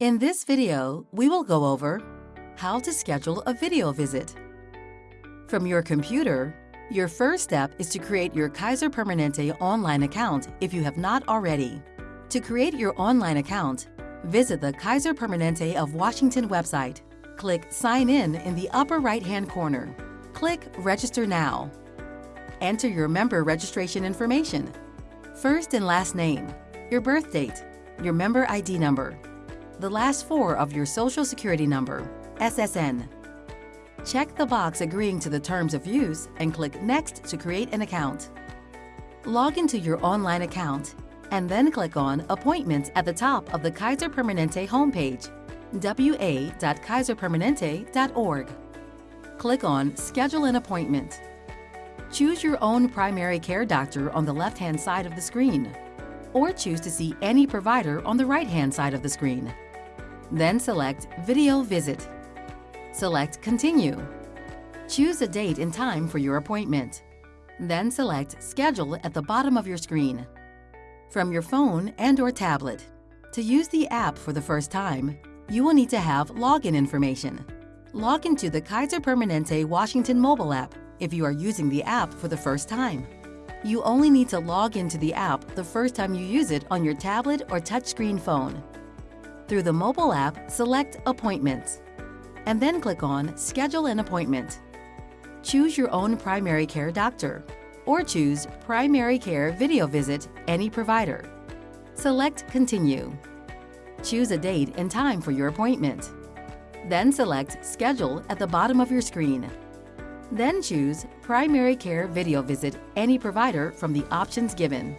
In this video, we will go over how to schedule a video visit. From your computer, your first step is to create your Kaiser Permanente online account if you have not already. To create your online account, visit the Kaiser Permanente of Washington website. Click Sign In in the upper right-hand corner. Click Register Now. Enter your member registration information, first and last name, your birth date, your member ID number, the last four of your Social Security number, SSN. Check the box agreeing to the terms of use and click Next to create an account. Log into your online account and then click on Appointments at the top of the Kaiser Permanente homepage, wa.kaiserpermanente.org. Click on Schedule an appointment. Choose your own primary care doctor on the left-hand side of the screen, or choose to see any provider on the right-hand side of the screen. Then select Video Visit. Select Continue. Choose a date and time for your appointment. Then select Schedule at the bottom of your screen. From your phone and or tablet. To use the app for the first time, you will need to have login information. Log into the Kaiser Permanente Washington mobile app if you are using the app for the first time. You only need to log into the app the first time you use it on your tablet or touchscreen phone. Through the mobile app, select Appointments, and then click on Schedule an Appointment. Choose your own primary care doctor, or choose Primary Care Video Visit any provider. Select Continue. Choose a date and time for your appointment. Then select Schedule at the bottom of your screen. Then choose Primary Care Video Visit any provider from the options given.